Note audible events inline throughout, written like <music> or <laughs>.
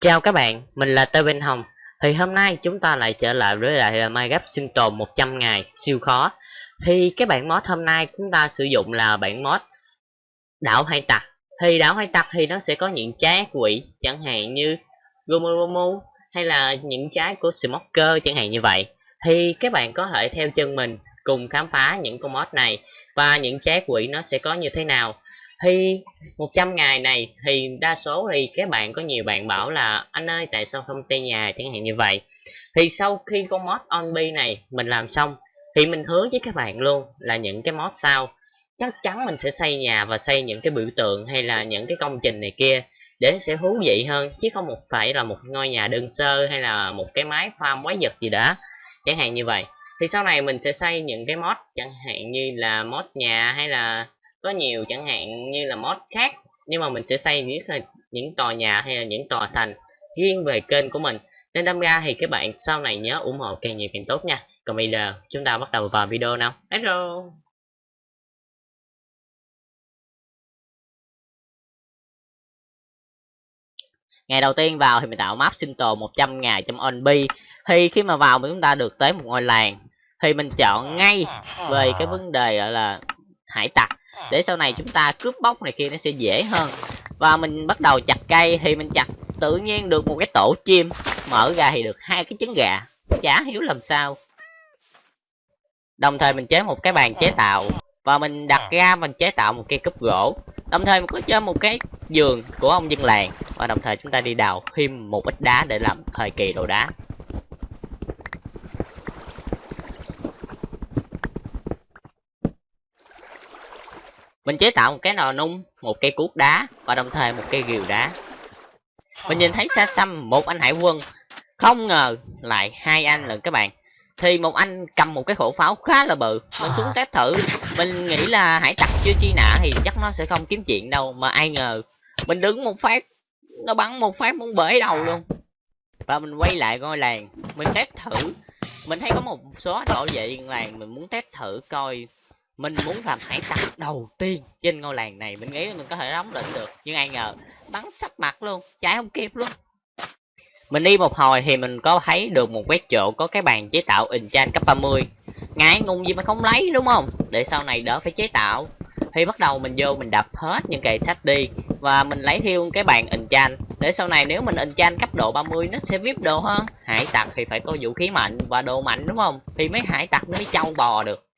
Chào các bạn, mình là Tê Bên Hồng. Thì hôm nay chúng ta lại trở lại với lại là Minecraft sinh tồn 100 ngày siêu khó. Thì cái bản mod hôm nay chúng ta sử dụng là bản mod Đảo hay Tặc. Thì đảo hay Tặc thì nó sẽ có những trái quỷ chẳng hạn như Gomu hay là những trái của Smoker chẳng hạn như vậy. Thì các bạn có thể theo chân mình cùng khám phá những con mod này Và những trái quỷ nó sẽ có như thế nào thì 100 ngày này thì đa số thì các bạn, có nhiều bạn bảo là, anh ơi, tại sao không xây nhà? Chẳng hạn như vậy. Thì sau khi con mod onb này mình làm xong, thì mình hứa với các bạn luôn là những cái mod sau, chắc chắn mình sẽ xây nhà và xây những cái biểu tượng hay là những cái công trình này kia để sẽ thú vị hơn, chứ không một phải là một ngôi nhà đơn sơ hay là một cái máy farm quái vật gì đó. Chẳng hạn như vậy. Thì sau này mình sẽ xây những cái mod, chẳng hạn như là mod nhà hay là có nhiều chẳng hạn như là mod khác, nhưng mà mình sẽ xây những những tòa nhà hay là những tòa thành riêng về kênh của mình. Nên đâm ra thì các bạn sau này nhớ ủng hộ càng nhiều càng tốt nha. Còn bây giờ chúng ta bắt đầu vào video nào. Hello. Ngày đầu tiên vào thì mình tạo map sinh tồn 100 ngày trong onb thì khi mà vào chúng ta được tới một ngôi làng thì mình chọn ngay về cái vấn đề gọi là hải tặc. Để sau này chúng ta cướp bóc này kia nó sẽ dễ hơn. Và mình bắt đầu chặt cây thì mình chặt tự nhiên được một cái tổ chim. Mở ra thì được hai cái trứng gà. Chả hiểu làm sao. Đồng thời mình chế một cái bàn chế tạo. Và mình đặt ra mình chế tạo một cây cúp gỗ. Đồng thời mình có chơi một cái giường của ông dân làng. Và đồng thời chúng ta đi đào thêm một ít đá để làm thời kỳ đồ đá mình chế tạo một cái nồi nung, một cây cuốc đá và đồng thời một cây rìu đá. Mình nhìn thấy xa xăm một anh hải quân, không ngờ lại hai anh lần các bạn. Thì một anh cầm một cái khẩu pháo khá là bự. Mình xuống test thử. Mình nghĩ là hải tặc chưa chi nã thì chắc nó sẽ không kiếm chuyện đâu, mà ai ngờ mình đứng một phát, nó bắn một phát muốn bể đầu luôn. Và mình quay lại ngôi làng, mình test thử. Mình thấy có một số nổi vậy làng mình muốn test thử coi mình muốn làm hải tặc đầu tiên trên ngôi làng này, mình nghĩ mình có thể đóng lĩnh được. Nhưng ai ngờ, bắn sắp mặt luôn, chạy không kịp luôn. Mình đi một hồi thì mình có thấy được một quét chỗ có cái bàn chế tạo enchant cấp 30 ngại ngùng gì mà không lấy, đúng không? Để sau này đỡ phải chế tạo. Thì bắt đầu mình vô mình đập hết những kệ sách đi và mình lấy thêm cái bàn enchant để sau này nếu mình enchant cấp độ 30 nó sẽ vip đồ hơn. Hải tặc thì phải có vũ khí mạnh và đồ mạnh, đúng không? Thì mấy hải tặc nó mới trâu bò được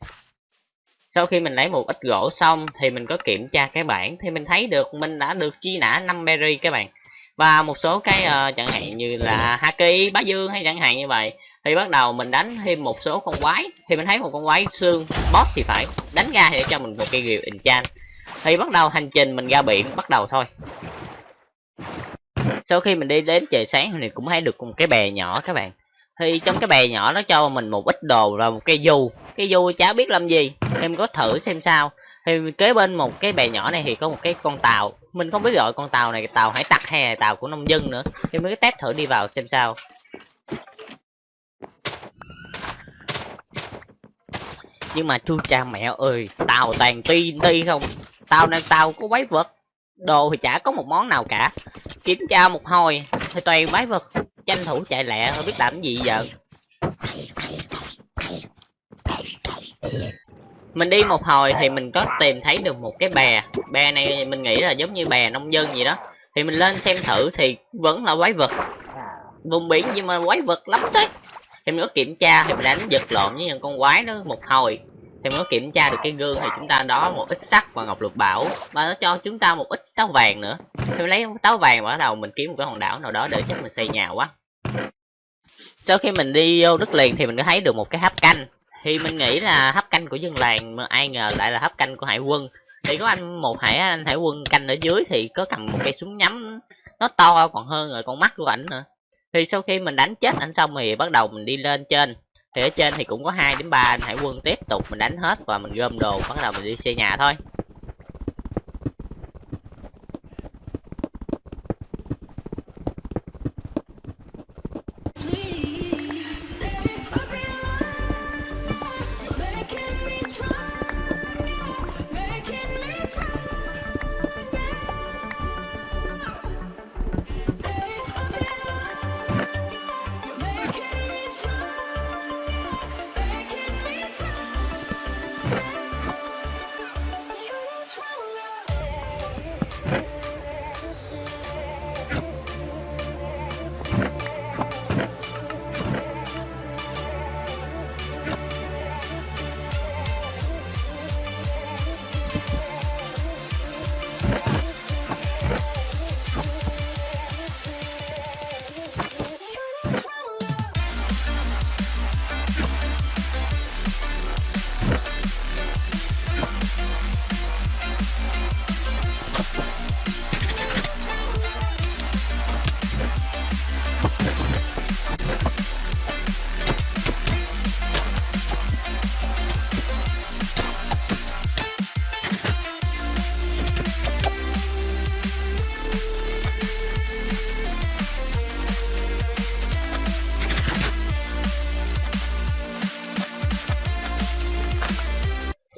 sau khi mình lấy một ít gỗ xong thì mình có kiểm tra cái bảng thì mình thấy được mình đã được chi nã 5 berry các bạn. Và một số cái uh, chẳng hạn như là haki bá dương hay chẳng hạn như vậy thì bắt đầu mình đánh thêm một số con quái. Thì mình thấy một con quái xương boss thì phải đánh ra để cho mình một cây rìu enchant thì bắt đầu hành trình mình ra biển bắt đầu thôi. Sau khi mình đi đến trời sáng thì cũng thấy được một cái bè nhỏ các bạn. Thì trong cái bè nhỏ nó cho mình một ít đồ và một cây du cái du chả biết làm gì. Em có thử xem sao. Thì kế bên một cái bè nhỏ này thì có một cái con tàu. Mình không biết gọi con tàu này, tàu hải tặc hay là tàu của nông dân nữa. Thì mới test thử đi vào xem sao. Nhưng mà chu cha mẹ ơi, tàu toàn ti ti không? Tàu này tàu có quái vật. Đồ thì chả có một món nào cả. Kiểm tra một hồi, thì toàn quái vật. Tranh thủ chạy lẹ, không biết làm gì giờ mình đi một hồi thì mình có tìm thấy được một cái bè. Bè này mình nghĩ là giống như bè nông dân gì đó. Thì mình lên xem thử thì vẫn là quái vật. Vùng biển nhưng mà quái vật lắm đấy. Thì mình có kiểm tra thì mình đánh giật lộn với những con quái đó một hồi. Thì mình có kiểm tra được cái gương thì chúng ta đó một ít sắt và ngọc lục bảo. Và nó cho chúng ta một ít táo vàng nữa. Thì mình lấy táo vàng bắt đầu mình kiếm một cái hòn đảo nào đó để chắc mình xây nhà quá. Sau khi mình đi vô đất liền thì mình có thấy được một cái hấp canh thì mình nghĩ là hấp canh của dân làng mà ai ngờ lại là hấp canh của hải quân. Thì có anh, một hải, anh hải quân canh ở dưới thì có cầm một cây súng nhắm, nó to còn hơn rồi con mắt của ảnh nữa. Thì sau khi mình đánh chết anh xong thì bắt đầu mình đi lên trên. Thì ở trên thì cũng có hai đến ba anh hải quân tiếp tục mình đánh hết và mình gom đồ, bắt đầu mình đi xây nhà thôi.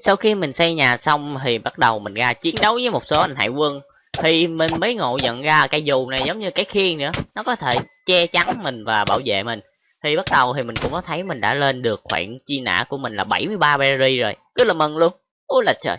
Sau khi mình xây nhà xong thì bắt đầu mình ra chiến đấu với một số anh hải quân. Thì mình mới ngộ nhận ra cái dù này giống như cái khiên nữa. Nó có thể che chắn mình và bảo vệ mình. Thì bắt đầu thì mình cũng có thấy mình đã lên được khoảng chi nã của mình là 73 berry rồi. Rất là mừng luôn. Ôi là trời.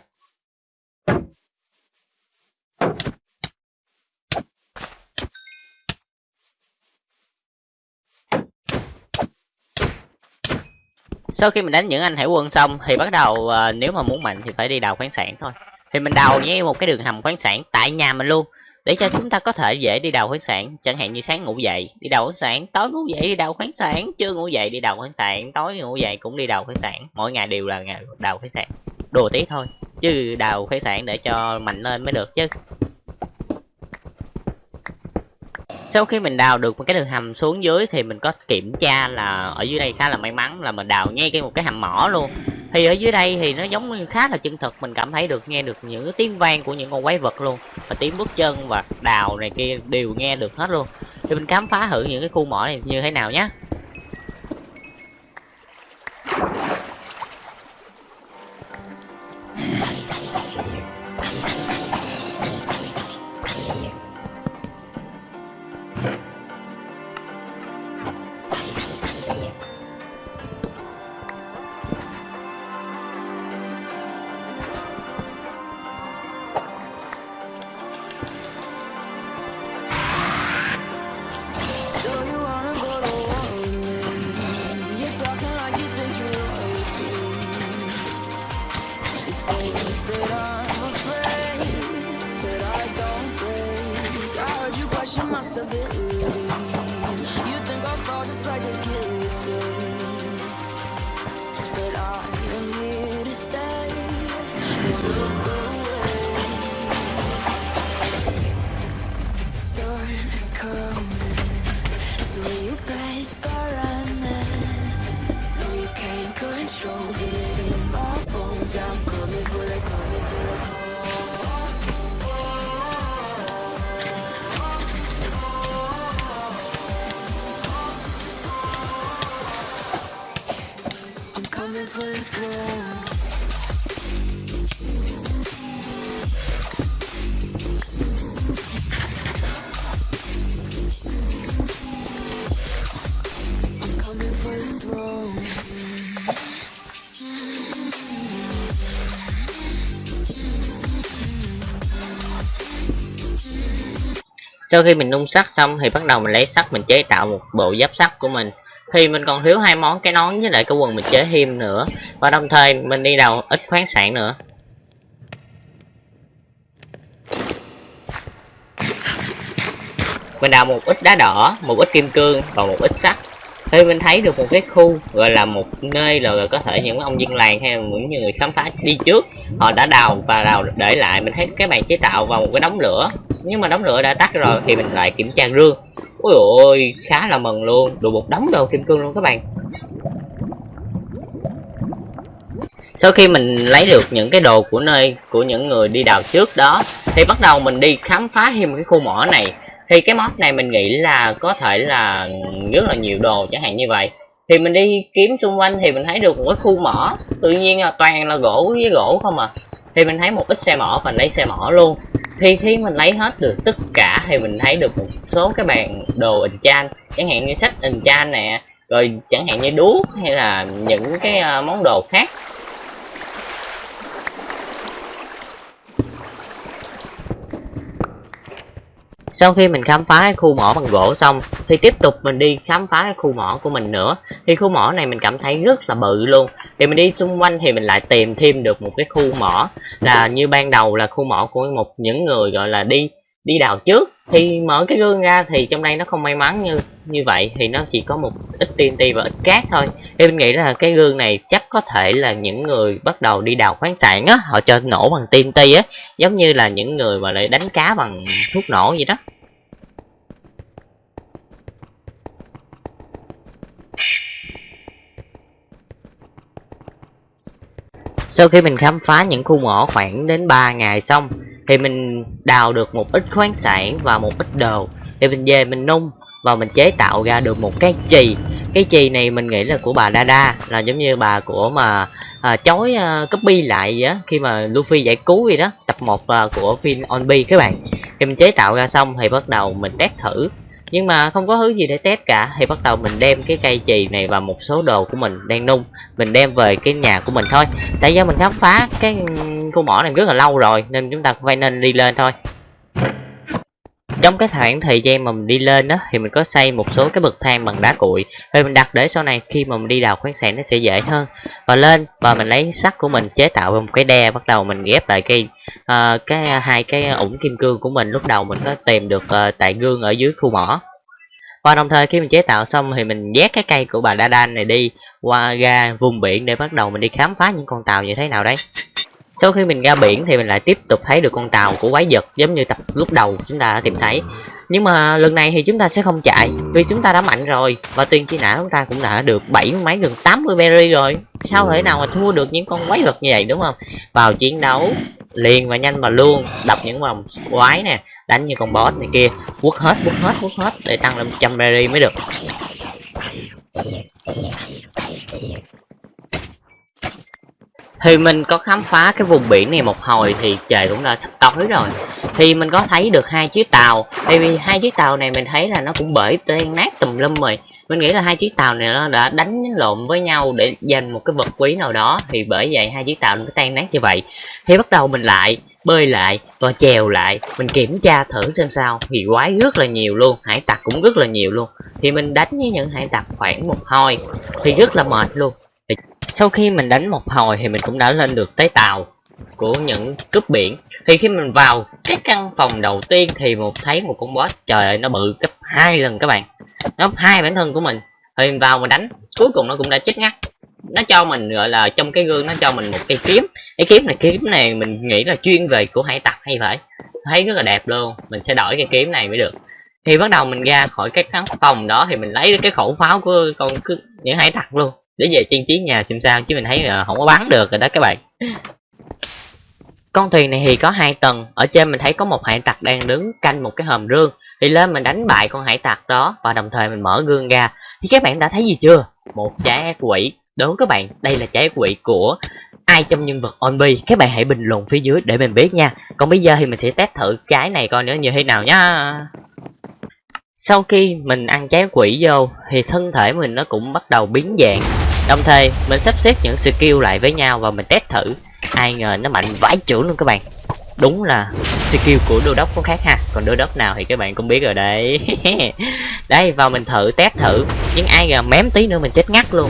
Sau khi mình đánh những anh hải quân xong thì bắt đầu uh, nếu mà muốn mạnh thì phải đi đào khoáng sản thôi. Thì mình đào với một cái đường hầm khoáng sản tại nhà mình luôn để cho chúng ta có thể dễ đi đào khoáng sản. Chẳng hạn như sáng ngủ dậy đi đào khoáng sản tối ngủ dậy đi đào khoáng sản trưa ngủ dậy đi đào khoáng sản tối ngủ dậy cũng đi đào khoáng sản. Mỗi ngày đều là ngày đào khoáng sản đùa tí thôi chứ đào khoáng sản để cho mạnh lên mới được chứ. Sau khi mình đào được một cái đường hầm xuống dưới thì mình có kiểm tra là ở dưới đây khá là may mắn là mình đào ngay cái một cái hầm mỏ luôn. Thì ở dưới đây thì nó giống như khá là chân thực, mình cảm thấy được, nghe được những tiếng vang của những con quái vật luôn và tiếng bước chân và đào này kia đều nghe được hết luôn. Thì mình khám phá thử những cái khu mỏ này như thế nào nhé. Sau khi mình nung sắt xong thì bắt đầu mình lấy sắt mình chế tạo một bộ giáp sắt của mình. Thì mình còn thiếu hai món, cái nón với lại cái quần mình chế thêm nữa. Và đồng thời mình đi đầu ít khoáng sản nữa. Mình đào một ít đá đỏ, một ít kim cương và một ít sắt thì mình thấy được một cái khu, gọi là một nơi là có thể những ông dân làng hay những người khám phá đi trước, họ đã đào và đào để lại. Mình thấy cái bàn chế tạo vào một cái đống lửa. Nhưng mà đống lửa đã tắt rồi thì mình lại kiểm tra rương ôi ôi, khá là mừng luôn. Đủ một đống đồ kim cương luôn các bạn. Sau khi mình lấy được những cái đồ của nơi, của những người đi đào trước đó, thì bắt đầu mình đi khám phá thêm cái khu mỏ này thì cái mod này mình nghĩ là có thể là rất là nhiều đồ chẳng hạn như vậy. Thì mình đi kiếm xung quanh thì mình thấy được một cái khu mỏ. Tự nhiên là toàn là gỗ với gỗ không à. Thì mình thấy một ít xe mỏ và lấy xe mỏ luôn. Thì khi mình lấy hết được tất cả thì mình thấy được một số cái bàn đồ chan. Chẳng hạn như sách chan nè, rồi chẳng hạn như đuốc hay là những cái ờ, món đồ khác. Sau khi mình khám phá cái khu mỏ bằng gỗ xong, thì tiếp tục mình đi khám phá cái khu mỏ của mình nữa. Thì khu mỏ này mình cảm thấy rất là bự luôn. Thì mình đi xung quanh thì mình lại tìm thêm được một cái khu mỏ. Là như ban đầu là khu mỏ của một những người gọi là đi đi đào trước. Thì mở cái gương ra thì trong đây nó không may mắn như như vậy. Thì nó chỉ có một ít TNT và ít cát thôi. Thì mình nghĩ là cái gương này chắc có thể là những người bắt đầu đi đào khoáng sản á, họ cho nổ bằng TNT á. Giống như là những người mà lại đánh cá bằng thuốc nổ vậy đó. Sau khi mình khám phá những khu mỏ khoảng đến 3 ngày xong Thì mình đào được một ít khoáng sản và một ít đồ. Thì mình về mình nung và mình chế tạo ra được một cái chì. Cái chì này mình nghĩ là của bà Dada Là giống như bà của mà à, chói uh, copy lại vậy á khi mà Luffy giải cứu gì đó tập 1 uh, à, của phim On các bạn. Khi mình chế tạo ra xong thì bắt đầu mình test thử nhưng mà không có thứ gì để test cả. Thì bắt đầu mình đem cái cây chì này và một số đồ của mình đang nung. Mình đem về cái nhà của mình thôi. Tại do mình khám phá cái khu mỏ này rất là lâu rồi, nên chúng ta phải nên đi lên thôi trong cái khoảng thời gian mà mình đi lên đó thì mình có xây một số cái bậc thang bằng đá cuội. Và mình đặt để sau này khi mà mình đi đào khoáng sản nó sẽ dễ hơn. Và lên và mình lấy sắt của mình chế tạo một cái đe bắt đầu mình ghép lại cái uh, cái ờ, hai cái ủng kim cương của mình. Lúc đầu mình có tìm được uh, tại gương ở dưới khu mỏ. Và đồng thời khi mình chế tạo xong thì mình vét cái cây của bà đa đan này đi qua ra vùng biển để bắt đầu mình đi khám phá những con tàu như thế nào đấy sau khi mình ra biển thì mình lại tiếp tục thấy được con tàu của quái vật giống như tập lúc đầu chúng ta đã tìm thấy. Nhưng mà lần này thì chúng ta sẽ không chạy, vì chúng ta đã mạnh rồi. Và tiền chi nã chúng ta cũng đã được bảy mấy gần 80 berry rồi. Sao thể nào mà thua được những con quái vật như vậy, đúng không? Vào chiến đấu liền và nhanh và luôn. Đập những vòng quái nè, đánh như con boss này kia. Quất hết quất hết quất hết, để tăng lên trăm berry mới được thì mình có khám phá cái vùng biển này một hồi thì trời cũng đã sắp tối rồi. Thì mình có thấy được hai chiếc tàu. Tại vì hai chiếc tàu này mình thấy là nó cũng bởi tan nát tùm lum rồi. Mình nghĩ là hai chiếc tàu này nó đã đánh lộn với nhau để giành một cái vật quý nào đó. Thì bởi vậy hai chiếc tàu nó tan nát như vậy. Thì bắt đầu mình lại, bơi lại và chèo lại. Mình kiểm tra thử xem sao. Thì quái rất là nhiều luôn. Hải tặc cũng rất là nhiều luôn. Thì mình đánh với những hải tặc khoảng một hồi thì rất là mệt luôn sau khi mình đánh một hồi thì mình cũng đã lên được tới tàu của những cướp biển. Thì khi mình vào cái căn phòng đầu tiên thì một thấy một con boss, trời ơi, nó bự gấp hai lần các bạn. Nó hai bản thân của mình. Thì mình vào mà đánh, cuối cùng nó cũng đã chết ngắt. Nó cho mình, gọi là, trong cái gương nó cho mình một cây kiếm. Cái kiếm này kiếm này mình nghĩ là chuyên về của hải tặc hay phải. Thấy rất là đẹp luôn. Mình sẽ đổi cái kiếm này mới được. Thì bắt đầu mình ra khỏi cái căn phòng đó thì mình lấy cái khẩu pháo của con những hải tặc luôn để về trang trí nhà xem sao, chứ mình thấy là không có bắn được rồi đó các bạn. Con thuyền này thì có hai tầng, ở trên mình thấy có một hải tặc đang đứng canh một cái hòm rương. Thì lên mình đánh bại con hải tặc đó, và đồng thời mình mở gương ra. Thì các bạn đã thấy gì chưa? Một trái ác quỷ. Đúng các bạn, đây là trái ác quỷ của ai trong nhân vật onbi các bạn hãy bình luận phía dưới để mình biết nha. Còn bây giờ thì mình sẽ test thử cái này coi nữa, như thế nào nhá sau khi mình ăn trái quỷ vô, thì thân thể mình nó cũng bắt đầu biến dạng. Đồng thời, mình sắp xếp những skill lại với nhau và mình test thử. Ai ngờ nó mạnh vãi chưởng luôn các bạn. Đúng là skill của đô đốc có khác ha. Còn đô đốc nào thì các bạn cũng biết rồi đấy. <laughs> Đây, vào mình thử test thử. Nhưng ai ngờ mém tí nữa mình chết ngắt luôn.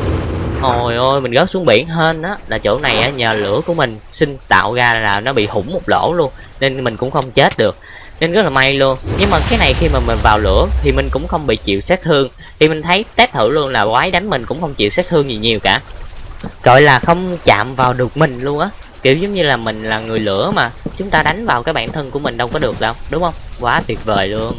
Ôi ôi mình rớt xuống biển hên á. Là chỗ này á, nhờ lửa của mình sinh tạo ra là nó bị hủng một lỗ luôn. Nên mình cũng không chết được nên rất là may luôn. Nhưng mà cái này khi mà mình vào lửa thì mình cũng không bị chịu sát thương. Thì mình thấy test thử luôn là quái đánh mình cũng không chịu sát thương gì nhiều cả. Gọi là không chạm vào được mình luôn á. Kiểu giống như là mình là người lửa mà. Chúng ta đánh vào cái bản thân của mình đâu có được đâu, đúng không? Quá tuyệt vời luôn.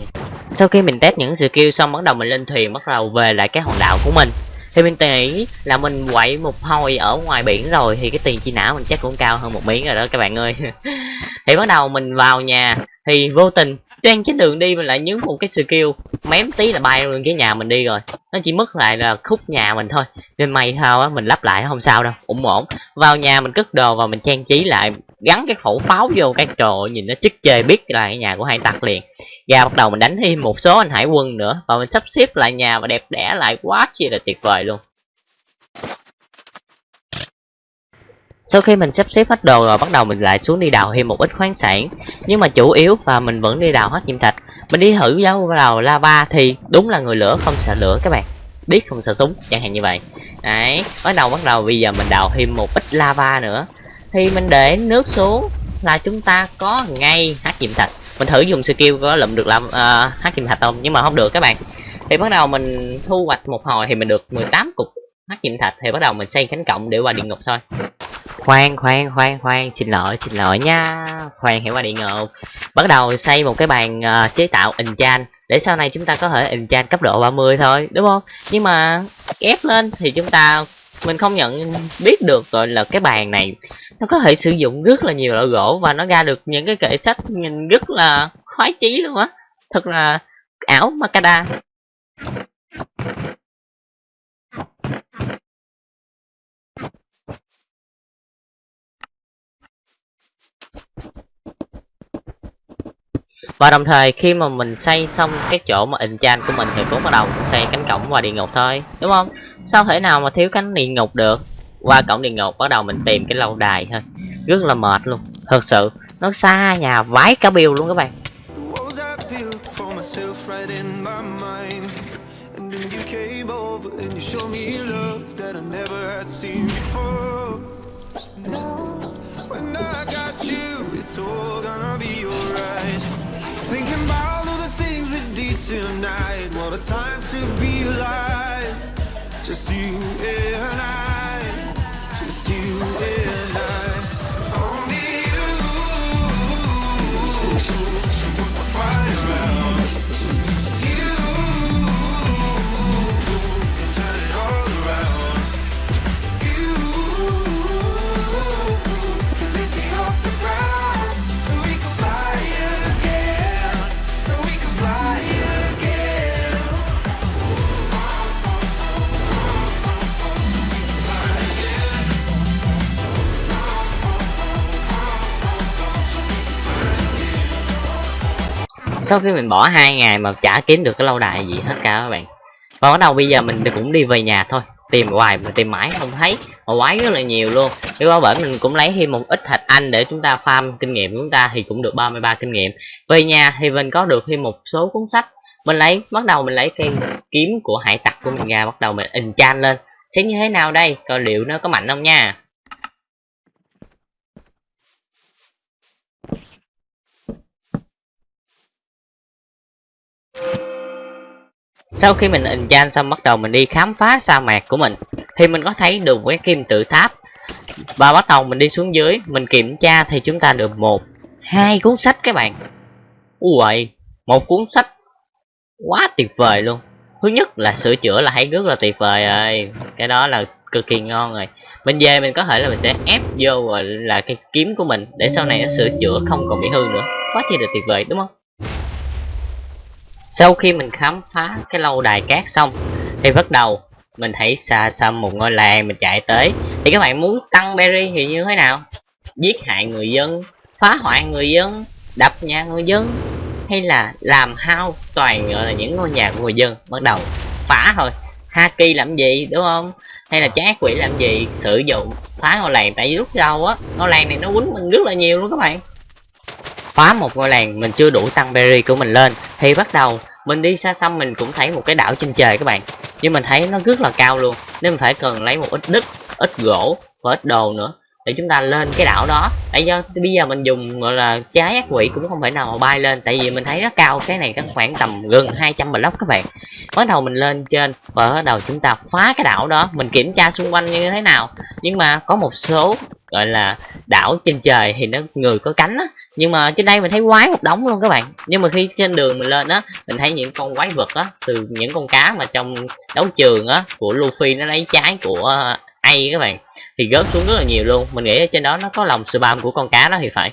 Sau khi mình test những skill xong bắt đầu mình lên thuyền, bắt đầu về lại cái hòn đảo của mình. Thì mình nghĩ là mình quậy một hồi ở ngoài biển rồi thì cái tiền chi não mình chắc cũng cao hơn một miếng rồi đó các bạn ơi. <laughs> Thì bắt đầu mình vào nhà thì vô tình đang trên đường đi mình lại nhấn một cái skill, mém tí là bay luôn cái nhà mình đi rồi. Nó chỉ mất lại là khúc nhà mình thôi. Nên may sao á, mình lắp lại không sao đâu ủng ổn. Vào nhà mình cất đồ và mình trang trí lại, gắn cái khẩu pháo vô cái trò, nhìn nó chức chê biết là cái nhà của hai tặc liền. Ra bắt đầu mình đánh thêm một số anh hải quân nữa, và mình sắp xếp lại nhà và đẹp đẽ lại quá chi là tuyệt vời luôn sau khi mình sắp xếp hết đồ rồi bắt đầu mình lại xuống đi đào thêm một ít khoáng sản. Nhưng mà chủ yếu và mình vẫn đi đào hết nhiệm thạch. Mình đi thử dấu vào lava thì đúng là người lửa không sợ lửa các bạn. Biết không sợ súng chẳng hạn như vậy. Đấy bắt đầu bắt đầu. Bây giờ mình đào thêm một ít lava nữa. Thì mình để nước xuống là chúng ta có ngay hát nhiệm thạch. Mình thử dùng skill có lụm được làm uh, hát nhiệm thạch không? Nhưng mà không được các bạn. Thì bắt đầu mình thu hoạch một hồi thì mình được 18 cục hát nhiệm thạch. Thì bắt đầu mình xây cánh cộng để qua địa ngục thôi khoan khoan khoan khoan. Xin lỗi xin lỗi nha. Khoan hiểu qua địa ngộ. bắt đầu xây một cái bàn uh, chế tạo enchant để sau này chúng ta có thể enchant cấp độ 30 thôi đúng không? Nhưng mà ép lên thì chúng ta mình không nhận biết được gọi là cái bàn này. Nó có thể sử dụng rất là nhiều loại gỗ và nó ra được những cái kệ sách nhìn rất là khoái chí luôn á. Thật là ảo Makada và đồng thời khi mà mình xây xong cái chỗ mà enchant của mình thì cũng bắt đầu xây cánh cổng và địa ngục thôi đúng không? Sao thể nào mà thiếu cánh địa ngục được? Qua cổng địa ngục bắt đầu mình tìm cái lâu đài thôi. Rất là mệt luôn. Thật sự nó xa nhà vái cả bill luôn các bạn. When I got you, it's all gonna be alright. Thinking about all the things we did tonight. What a time to be alive. Just you and I. sau khi mình bỏ hai ngày mà chả kiếm được cái lâu đài gì hết cả các bạn. Và bắt đầu bây giờ mình cũng đi về nhà thôi. Tìm hoài mà tìm mãi không thấy. Mà quái rất là nhiều luôn. Nếu mà bởi mình cũng lấy thêm một ít thạch anh để chúng ta farm kinh nghiệm của chúng ta thì cũng được 33 kinh nghiệm. Về nhà thì mình có được thêm một số cuốn sách. Mình lấy, bắt đầu mình lấy cây kiếm của hải tặc của mình ra, bắt đầu mình in chan lên. Sẽ như thế nào đây? Coi liệu nó có mạnh không nha? Sau khi mình enchant xong bắt đầu mình đi khám phá sa mạc của mình, Thì mình có thấy được cái kim tự tháp. Và bắt đầu mình đi xuống dưới, Mình kiểm tra thì chúng ta được một, hai cuốn sách các bạn. Ui một cuốn sách Quá tuyệt vời luôn. Thứ nhất là sửa chữa là thấy rất là tuyệt vời rồi. Cái đó là cực kỳ ngon rồi. Mình về mình có thể là mình sẽ ép vô rồi là cái kiếm của mình Để sau này nó sửa chữa không còn bị hư nữa. Quá chi là tuyệt vời, đúng không? Sau khi mình khám phá cái lâu đài cát xong, thì bắt đầu mình thấy xa xăm một ngôi làng mình chạy tới. Thì các bạn muốn tăng berry thì như thế nào? Giết hại người dân, phá hoại người dân, đập nhà người dân, hay là làm hao toàn gọi là những ngôi nhà của người dân? Bắt đầu phá thôi. Haki làm gì, đúng không? Hay là trái quỷ làm gì? Sử dụng phá ngôi làng tại vì lúc đầu á, ngôi làng này nó quýnh mình rất là nhiều luôn các bạn phá một ngôi làng mình chưa đủ tăng berry của mình lên. Thì bắt đầu, mình đi xa xăm mình cũng thấy một cái đảo trên trời các bạn. Nhưng mình thấy nó rất là cao luôn. Nên mình phải cần lấy một ít đất, ít gỗ và ít đồ nữa để chúng ta lên cái đảo đó. Tại do bây giờ mình dùng, gọi là, trái ác quỷ cũng không thể nào mà bay lên. Tại vì mình thấy nó cao, cái này có khoảng tầm gần 200 block các bạn. Bắt đầu mình lên trên, và bắt đầu chúng ta phá cái đảo đó. Mình kiểm tra xung quanh như thế nào. Nhưng mà có một số, gọi là, đảo trên trời thì nó người có cánh á. Nhưng mà trên đây mình thấy quái một đống luôn các bạn. Nhưng mà khi trên đường mình lên á, mình thấy những con quái vật á, từ những con cá mà trong đấu trường á, của Luffy nó lấy trái của ai các bạn thì rớt xuống rất là nhiều luôn. Mình nghĩ ở trên đó nó có lòng spam của con cá đó thì phải.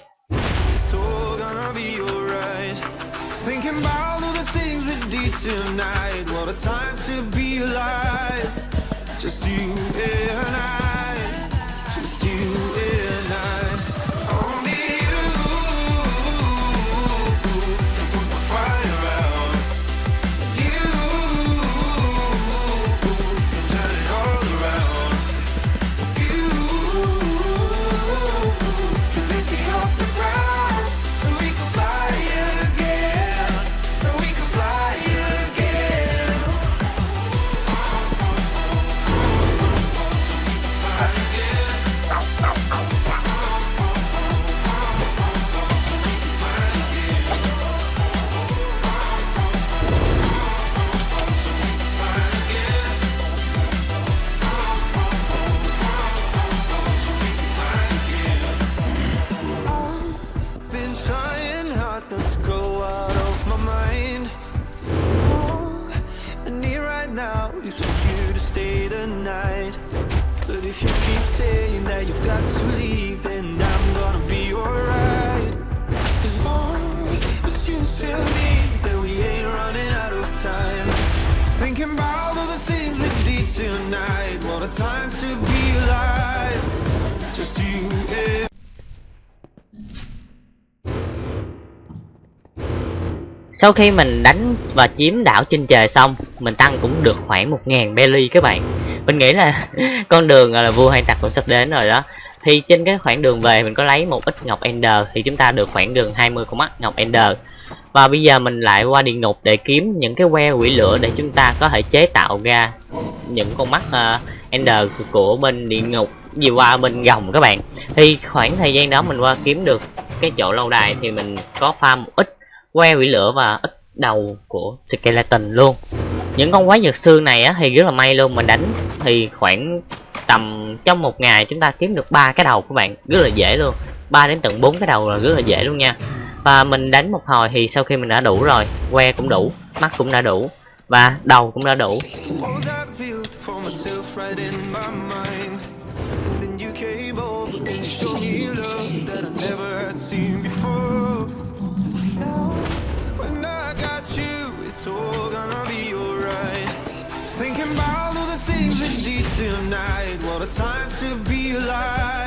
Sau khi mình đánh và chiếm đảo trên trời xong mình tăng cũng được khoảng một ngàn belly các bạn. Mình nghĩ là <laughs> con đường là vua hay tặc cũng sắp đến rồi đó. Thì trên cái khoảng đường về mình có lấy một ít ngọc ender thì chúng ta được khoảng đường 20 con mắt ngọc ender. Và bây giờ mình lại qua địa ngục để kiếm những cái que quỷ lửa để chúng ta có thể chế tạo ra những con mắt uh, ender của bên địa ngục gì qua bên gồng các bạn. Thì khoảng thời gian đó mình qua kiếm được cái chỗ lâu đài thì mình có farm một ít que quỷ lửa và ít đầu của skeleton luôn. Những con quái vật xương này á, thì rất là may luôn. Mình đánh thì khoảng tầm trong một ngày chúng ta kiếm được ba cái đầu của bạn. Rất là dễ luôn. 3 đến tận 4 cái đầu là rất là dễ luôn nha. Và mình đánh một hồi thì sau khi mình đã đủ rồi, que cũng đủ, mắt cũng đã đủ và đầu cũng đã đủ. Tonight. What a time to be alive.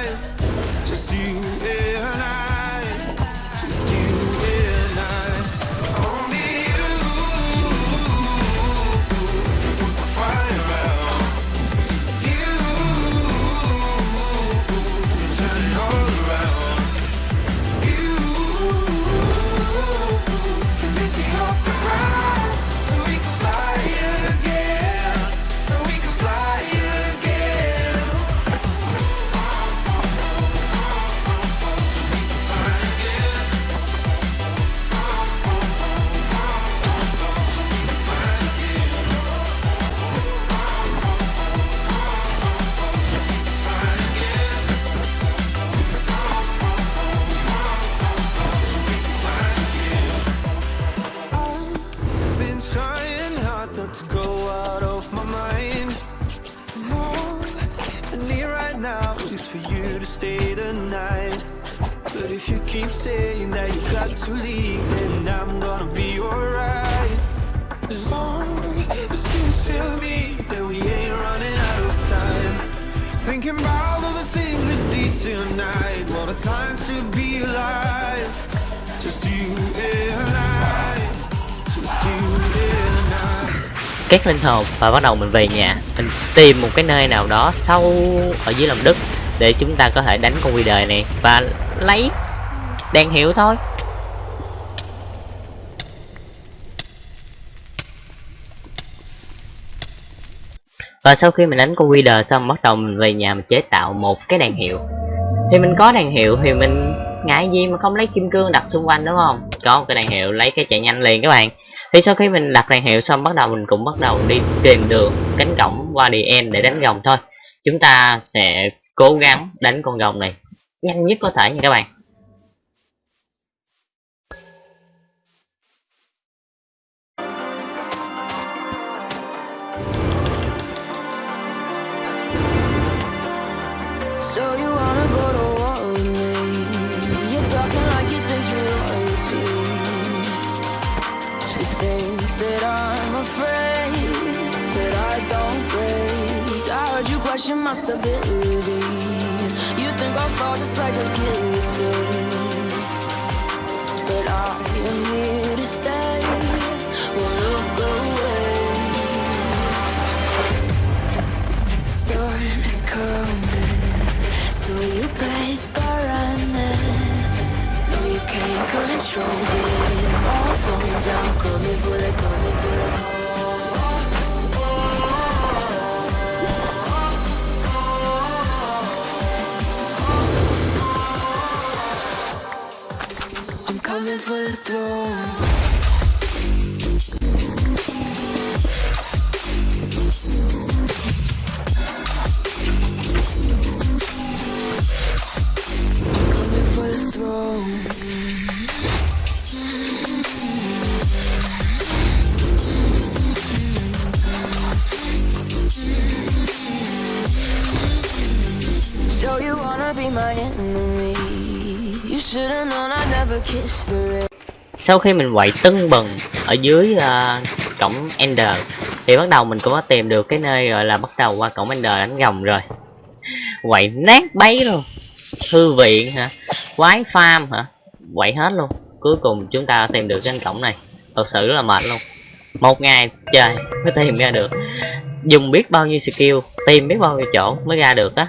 For to stay the night. But if you keep saying that you've got to leave, then I'm gonna be alright. As long as you tell me that we ain't running out of time. Thinking about all the things we did tonight. What a time to be alive. Just you and I. Just you and I. két linh hồn và bắt đầu mình về nhà mình tìm một cái nơi nào đó sâu ở dưới lòng đất để chúng ta có thể đánh con quy đời này và lấy đèn hiệu thôi. Và sau khi mình đánh con quy đời xong, bắt đầu mình về nhà mình chế tạo một cái đèn hiệu. Thì mình có đèn hiệu thì mình ngại gì mà không lấy kim cương đặt xung quanh, đúng không? Có một cái đèn hiệu lấy cái chạy nhanh liền các bạn. Thì sau khi mình đặt đèn hiệu xong, bắt đầu mình cũng bắt đầu đi tìm đường, cánh cổng qua đi em để đánh gồng thôi. Chúng ta sẽ cố gắng đánh con rồng này. Nhanh nhất có thể nha các bạn. So you wanna Like a but I am here to stay. Won't away. Storm is coming, so you better start running. No, you can't control it. All bones, coming for the. For the throne. Sau khi mình quậy tưng bừng ở dưới uh, cổng ender thì bắt đầu mình cũng có tìm được cái nơi gọi là bắt đầu qua cổng ender đánh gồng rồi. Quậy nát bấy luôn. Thư viện hả? Quái farm hả? Quậy hết luôn. Cuối cùng chúng ta tìm được cái cổng này. Thật sự rất là mệt luôn. Một ngày trời mới tìm ra được. Dùng biết bao nhiêu skill tìm biết bao nhiêu chỗ mới ra được á.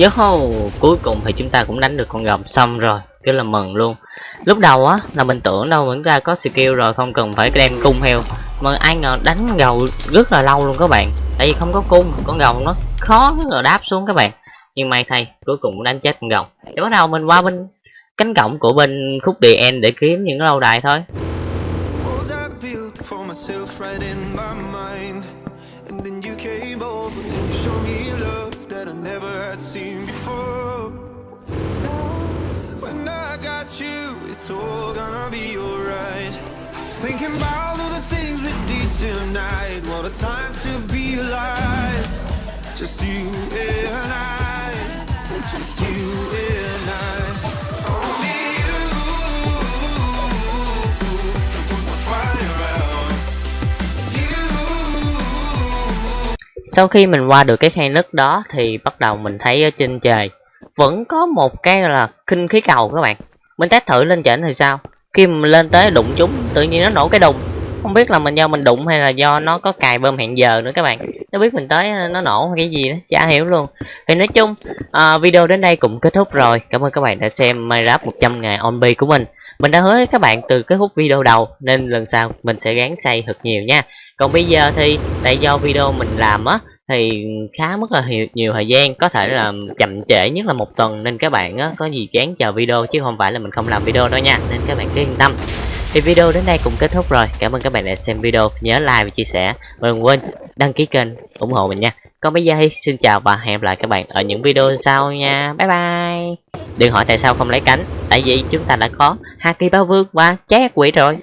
Yo, hô, cuối cùng thì chúng ta cũng đánh được con rồng xong rồi, rất là mừng luôn. Lúc đầu á là mình tưởng đâu vẫn ra có skill rồi không cần phải đem cung heo. Mà ai ngờ đánh gầu rất là lâu luôn các bạn. Tại vì không có cung, con rồng nó khó rất là đáp xuống các bạn. Nhưng may thay, cuối cùng cũng đánh chết con rồng. Để bắt đầu mình qua bên cánh cổng của bên khúc địa end để kiếm những lâu đài thôi. It's all gonna be alright. Thinking about all the things we did tonight. What a time to be alive. Just you and I. Just you and I. Only you put the fire out. You Sau khi mình qua được cái khe nứt đó, thì bắt đầu mình thấy ở trên trời vẫn có một cái là kinh khí cầu các bạn. Mình test thử lên trển thì sao? Khi mình lên tới đụng chúng tự nhiên nó nổ cái đùng. Không biết là mình do mình đụng hay là do nó có cài bơm hẹn giờ nữa các bạn. Nó biết mình tới nó nổ hay cái gì đó, chả hiểu luôn. Thì nói chung à, video đến đây cũng kết thúc rồi. Cảm ơn các bạn đã xem Minecraft 100 ngày on của mình. Mình đã hứa với các bạn từ cái khúc video đầu nên lần sau mình sẽ gắng xây thật nhiều nha. Còn bây giờ thì tại do video mình làm á thì khá mất là nhiều, nhiều thời gian có thể là chậm trễ nhất là một tuần nên các bạn á, có gì chán chờ video chứ không phải là mình không làm video đâu nha nên các bạn cứ yên tâm. Thì video đến đây cũng kết thúc rồi cảm ơn các bạn đã xem video nhớ like và chia sẻ và đừng quên đăng ký kênh ủng hộ mình nha. Còn bây giờ thì xin chào và hẹn gặp lại các bạn ở những video sau nha bye bye. Đừng hỏi tại sao không lấy cánh tại vì chúng ta đã có haki báo vương và cháy quỷ rồi.